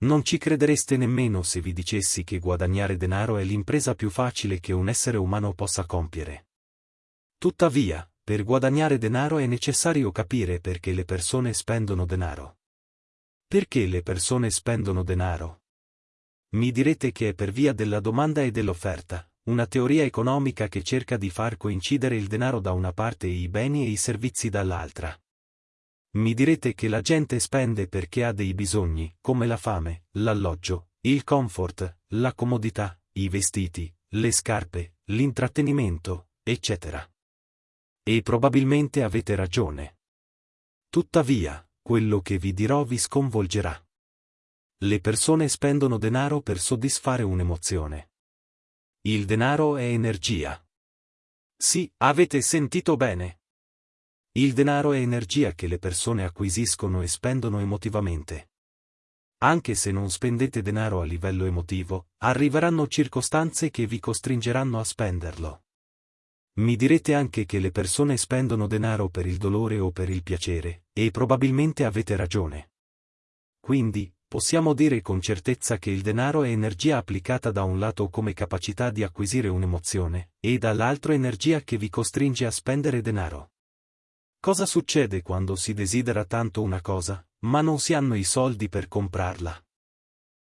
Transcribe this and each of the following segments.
Non ci credereste nemmeno se vi dicessi che guadagnare denaro è l'impresa più facile che un essere umano possa compiere. Tuttavia, per guadagnare denaro è necessario capire perché le persone spendono denaro. Perché le persone spendono denaro? Mi direte che è per via della domanda e dell'offerta, una teoria economica che cerca di far coincidere il denaro da una parte e i beni e i servizi dall'altra. Mi direte che la gente spende perché ha dei bisogni, come la fame, l'alloggio, il comfort, la comodità, i vestiti, le scarpe, l'intrattenimento, eccetera. E probabilmente avete ragione. Tuttavia, quello che vi dirò vi sconvolgerà. Le persone spendono denaro per soddisfare un'emozione. Il denaro è energia. Sì, avete sentito bene. Il denaro è energia che le persone acquisiscono e spendono emotivamente. Anche se non spendete denaro a livello emotivo, arriveranno circostanze che vi costringeranno a spenderlo. Mi direte anche che le persone spendono denaro per il dolore o per il piacere, e probabilmente avete ragione. Quindi, possiamo dire con certezza che il denaro è energia applicata da un lato come capacità di acquisire un'emozione, e dall'altro energia che vi costringe a spendere denaro. Cosa succede quando si desidera tanto una cosa, ma non si hanno i soldi per comprarla?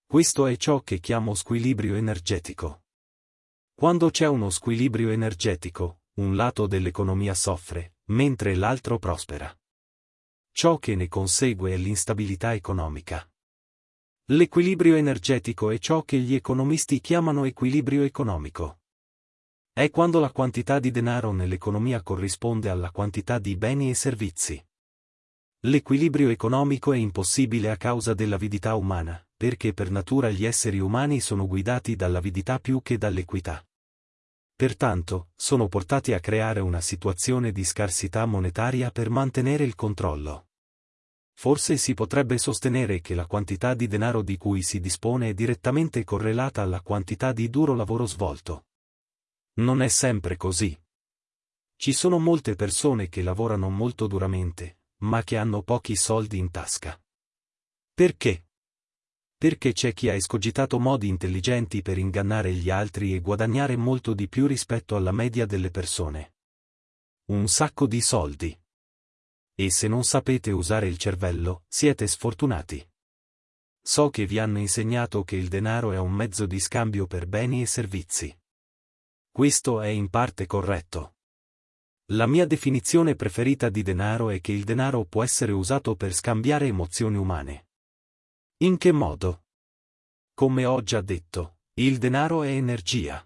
Questo è ciò che chiamo squilibrio energetico. Quando c'è uno squilibrio energetico, un lato dell'economia soffre, mentre l'altro prospera. Ciò che ne consegue è l'instabilità economica. L'equilibrio energetico è ciò che gli economisti chiamano equilibrio economico. È quando la quantità di denaro nell'economia corrisponde alla quantità di beni e servizi. L'equilibrio economico è impossibile a causa dell'avidità umana, perché per natura gli esseri umani sono guidati dall'avidità più che dall'equità. Pertanto, sono portati a creare una situazione di scarsità monetaria per mantenere il controllo. Forse si potrebbe sostenere che la quantità di denaro di cui si dispone è direttamente correlata alla quantità di duro lavoro svolto. Non è sempre così. Ci sono molte persone che lavorano molto duramente, ma che hanno pochi soldi in tasca. Perché? Perché c'è chi ha escogitato modi intelligenti per ingannare gli altri e guadagnare molto di più rispetto alla media delle persone. Un sacco di soldi. E se non sapete usare il cervello, siete sfortunati. So che vi hanno insegnato che il denaro è un mezzo di scambio per beni e servizi. Questo è in parte corretto. La mia definizione preferita di denaro è che il denaro può essere usato per scambiare emozioni umane. In che modo? Come ho già detto, il denaro è energia.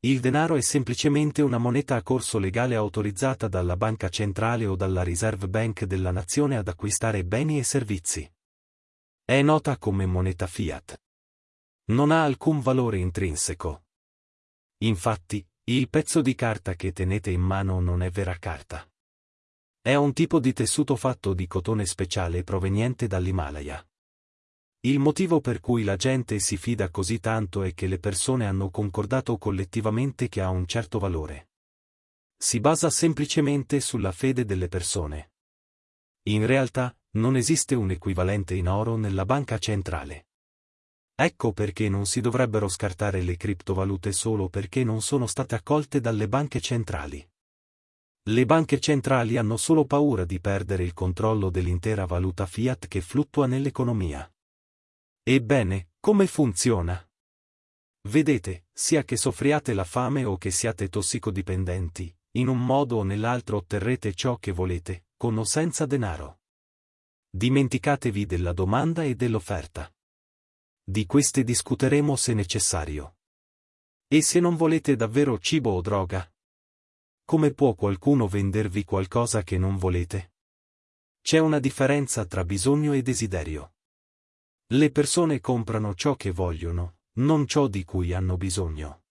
Il denaro è semplicemente una moneta a corso legale autorizzata dalla banca centrale o dalla Reserve Bank della nazione ad acquistare beni e servizi. È nota come moneta fiat. Non ha alcun valore intrinseco. Infatti, il pezzo di carta che tenete in mano non è vera carta. È un tipo di tessuto fatto di cotone speciale proveniente dall'Himalaya. Il motivo per cui la gente si fida così tanto è che le persone hanno concordato collettivamente che ha un certo valore. Si basa semplicemente sulla fede delle persone. In realtà, non esiste un equivalente in oro nella banca centrale. Ecco perché non si dovrebbero scartare le criptovalute solo perché non sono state accolte dalle banche centrali. Le banche centrali hanno solo paura di perdere il controllo dell'intera valuta fiat che fluttua nell'economia. Ebbene, come funziona? Vedete, sia che soffriate la fame o che siate tossicodipendenti, in un modo o nell'altro otterrete ciò che volete, con o senza denaro. Dimenticatevi della domanda e dell'offerta. Di queste discuteremo se necessario. E se non volete davvero cibo o droga? Come può qualcuno vendervi qualcosa che non volete? C'è una differenza tra bisogno e desiderio. Le persone comprano ciò che vogliono, non ciò di cui hanno bisogno.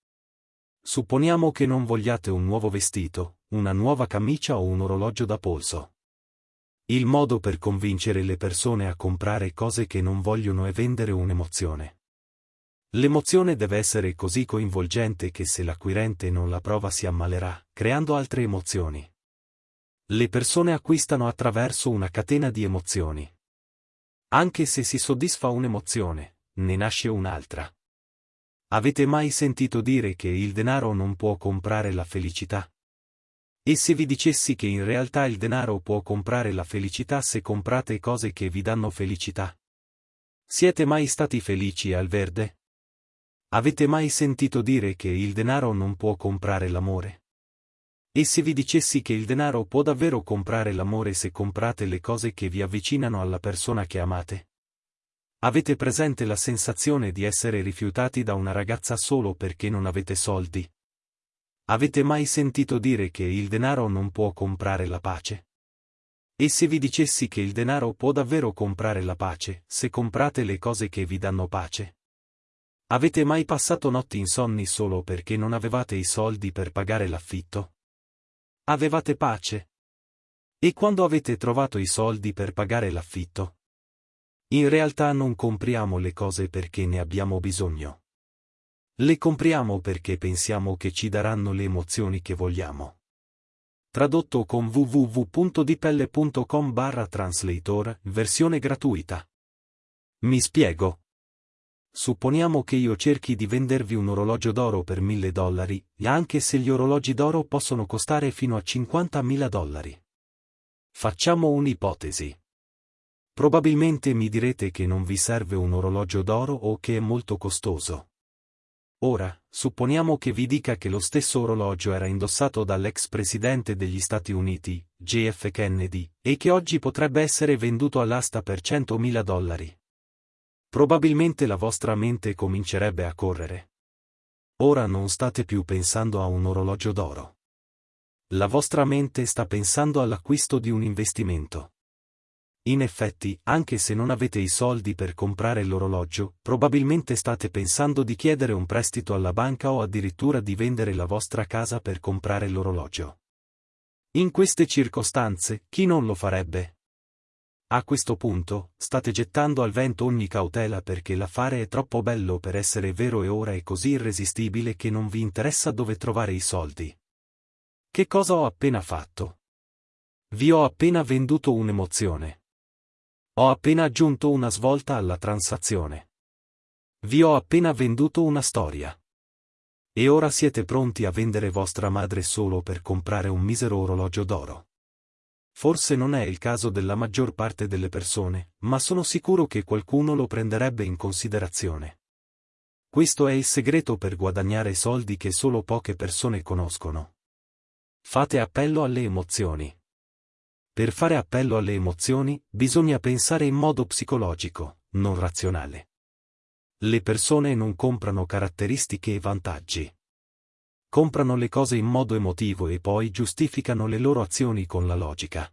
Supponiamo che non vogliate un nuovo vestito, una nuova camicia o un orologio da polso. Il modo per convincere le persone a comprare cose che non vogliono è vendere un'emozione. L'emozione deve essere così coinvolgente che se l'acquirente non la prova si ammalerà, creando altre emozioni. Le persone acquistano attraverso una catena di emozioni. Anche se si soddisfa un'emozione, ne nasce un'altra. Avete mai sentito dire che il denaro non può comprare la felicità? E se vi dicessi che in realtà il denaro può comprare la felicità se comprate cose che vi danno felicità? Siete mai stati felici al verde? Avete mai sentito dire che il denaro non può comprare l'amore? E se vi dicessi che il denaro può davvero comprare l'amore se comprate le cose che vi avvicinano alla persona che amate? Avete presente la sensazione di essere rifiutati da una ragazza solo perché non avete soldi? Avete mai sentito dire che il denaro non può comprare la pace? E se vi dicessi che il denaro può davvero comprare la pace, se comprate le cose che vi danno pace? Avete mai passato notti insonni solo perché non avevate i soldi per pagare l'affitto? Avevate pace? E quando avete trovato i soldi per pagare l'affitto? In realtà non compriamo le cose perché ne abbiamo bisogno. Le compriamo perché pensiamo che ci daranno le emozioni che vogliamo. Tradotto con www.dipelle.com barra translator, versione gratuita. Mi spiego. Supponiamo che io cerchi di vendervi un orologio d'oro per 1000 dollari, anche se gli orologi d'oro possono costare fino a 50.000 dollari. Facciamo un'ipotesi. Probabilmente mi direte che non vi serve un orologio d'oro o che è molto costoso. Ora, supponiamo che vi dica che lo stesso orologio era indossato dall'ex presidente degli Stati Uniti, JF Kennedy, e che oggi potrebbe essere venduto all'asta per 100.000 dollari. Probabilmente la vostra mente comincerebbe a correre. Ora non state più pensando a un orologio d'oro. La vostra mente sta pensando all'acquisto di un investimento. In effetti, anche se non avete i soldi per comprare l'orologio, probabilmente state pensando di chiedere un prestito alla banca o addirittura di vendere la vostra casa per comprare l'orologio. In queste circostanze, chi non lo farebbe? A questo punto, state gettando al vento ogni cautela perché l'affare è troppo bello per essere vero e ora è così irresistibile che non vi interessa dove trovare i soldi. Che cosa ho appena fatto? Vi ho appena venduto un'emozione. Ho appena aggiunto una svolta alla transazione. Vi ho appena venduto una storia. E ora siete pronti a vendere vostra madre solo per comprare un misero orologio d'oro. Forse non è il caso della maggior parte delle persone, ma sono sicuro che qualcuno lo prenderebbe in considerazione. Questo è il segreto per guadagnare soldi che solo poche persone conoscono. Fate appello alle emozioni. Per fare appello alle emozioni, bisogna pensare in modo psicologico, non razionale. Le persone non comprano caratteristiche e vantaggi. Comprano le cose in modo emotivo e poi giustificano le loro azioni con la logica.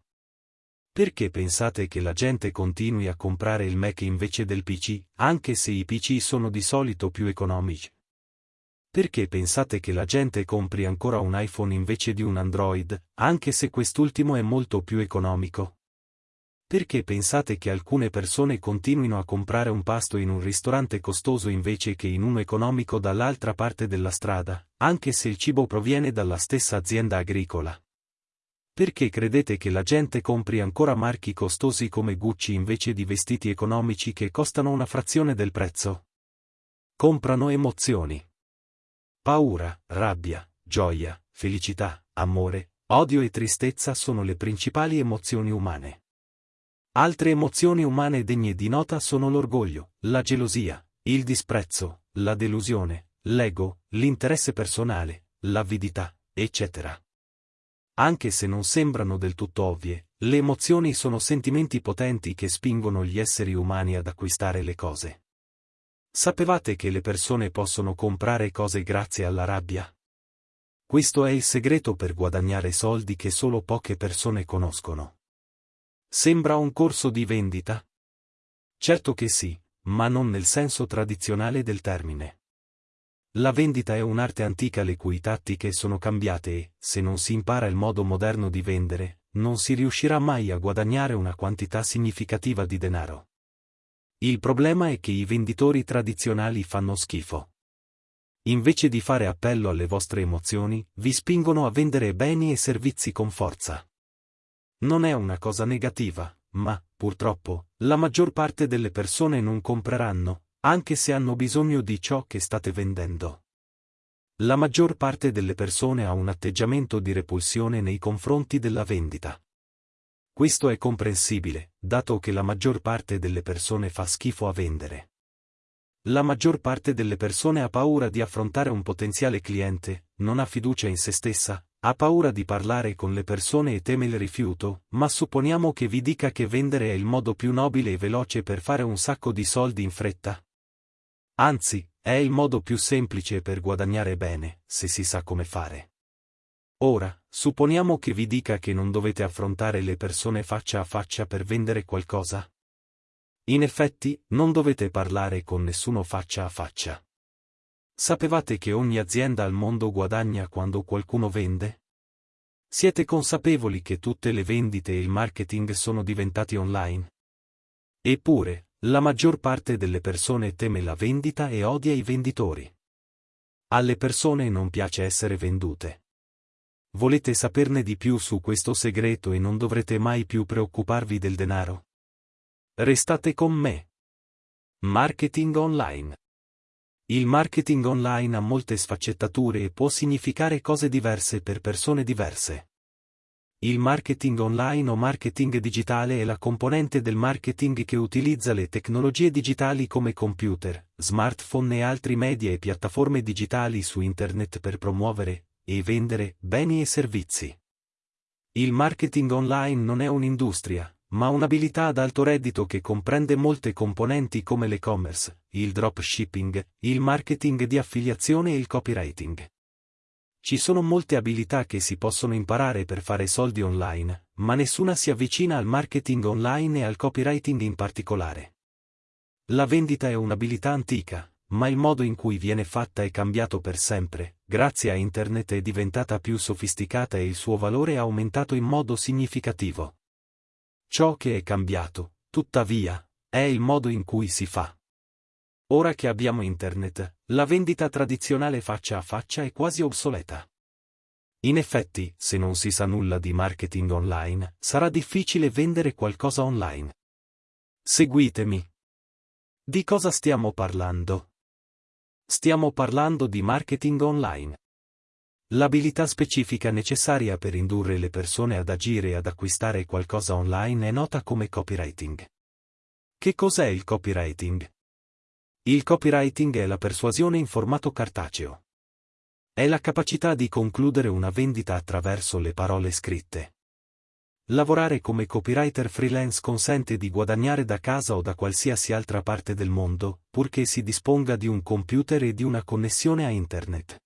Perché pensate che la gente continui a comprare il Mac invece del PC, anche se i PC sono di solito più economici? Perché pensate che la gente compri ancora un iPhone invece di un Android, anche se quest'ultimo è molto più economico? Perché pensate che alcune persone continuino a comprare un pasto in un ristorante costoso invece che in uno economico dall'altra parte della strada, anche se il cibo proviene dalla stessa azienda agricola? Perché credete che la gente compri ancora marchi costosi come Gucci invece di vestiti economici che costano una frazione del prezzo? Comprano emozioni. Paura, rabbia, gioia, felicità, amore, odio e tristezza sono le principali emozioni umane. Altre emozioni umane degne di nota sono l'orgoglio, la gelosia, il disprezzo, la delusione, l'ego, l'interesse personale, l'avidità, eccetera. Anche se non sembrano del tutto ovvie, le emozioni sono sentimenti potenti che spingono gli esseri umani ad acquistare le cose. Sapevate che le persone possono comprare cose grazie alla rabbia? Questo è il segreto per guadagnare soldi che solo poche persone conoscono. Sembra un corso di vendita? Certo che sì, ma non nel senso tradizionale del termine. La vendita è un'arte antica le cui tattiche sono cambiate e, se non si impara il modo moderno di vendere, non si riuscirà mai a guadagnare una quantità significativa di denaro. Il problema è che i venditori tradizionali fanno schifo. Invece di fare appello alle vostre emozioni, vi spingono a vendere beni e servizi con forza. Non è una cosa negativa, ma, purtroppo, la maggior parte delle persone non compreranno, anche se hanno bisogno di ciò che state vendendo. La maggior parte delle persone ha un atteggiamento di repulsione nei confronti della vendita. Questo è comprensibile, dato che la maggior parte delle persone fa schifo a vendere. La maggior parte delle persone ha paura di affrontare un potenziale cliente, non ha fiducia in se stessa, ha paura di parlare con le persone e teme il rifiuto, ma supponiamo che vi dica che vendere è il modo più nobile e veloce per fare un sacco di soldi in fretta. Anzi, è il modo più semplice per guadagnare bene, se si sa come fare. Ora, supponiamo che vi dica che non dovete affrontare le persone faccia a faccia per vendere qualcosa. In effetti, non dovete parlare con nessuno faccia a faccia. Sapevate che ogni azienda al mondo guadagna quando qualcuno vende? Siete consapevoli che tutte le vendite e il marketing sono diventati online? Eppure, la maggior parte delle persone teme la vendita e odia i venditori. Alle persone non piace essere vendute. Volete saperne di più su questo segreto e non dovrete mai più preoccuparvi del denaro? Restate con me. Marketing online. Il marketing online ha molte sfaccettature e può significare cose diverse per persone diverse. Il marketing online o marketing digitale è la componente del marketing che utilizza le tecnologie digitali come computer, smartphone e altri media e piattaforme digitali su internet per promuovere e vendere beni e servizi. Il marketing online non è un'industria, ma un'abilità ad alto reddito che comprende molte componenti come l'e-commerce, il dropshipping, il marketing di affiliazione e il copywriting. Ci sono molte abilità che si possono imparare per fare soldi online, ma nessuna si avvicina al marketing online e al copywriting in particolare. La vendita è un'abilità antica, ma il modo in cui viene fatta è cambiato per sempre, grazie a Internet è diventata più sofisticata e il suo valore è aumentato in modo significativo. Ciò che è cambiato, tuttavia, è il modo in cui si fa. Ora che abbiamo Internet, la vendita tradizionale faccia a faccia è quasi obsoleta. In effetti, se non si sa nulla di marketing online, sarà difficile vendere qualcosa online. Seguitemi. Di cosa stiamo parlando? Stiamo parlando di marketing online. L'abilità specifica necessaria per indurre le persone ad agire e ad acquistare qualcosa online è nota come copywriting. Che cos'è il copywriting? Il copywriting è la persuasione in formato cartaceo. È la capacità di concludere una vendita attraverso le parole scritte. Lavorare come copywriter freelance consente di guadagnare da casa o da qualsiasi altra parte del mondo, purché si disponga di un computer e di una connessione a Internet.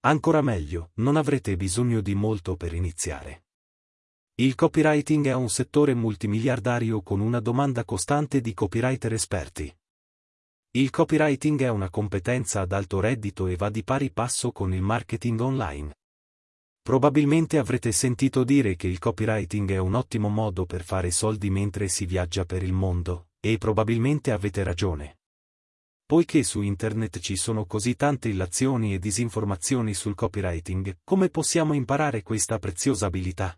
Ancora meglio, non avrete bisogno di molto per iniziare. Il copywriting è un settore multimiliardario con una domanda costante di copywriter esperti. Il copywriting è una competenza ad alto reddito e va di pari passo con il marketing online. Probabilmente avrete sentito dire che il copywriting è un ottimo modo per fare soldi mentre si viaggia per il mondo, e probabilmente avete ragione. Poiché su internet ci sono così tante illazioni e disinformazioni sul copywriting, come possiamo imparare questa preziosa abilità?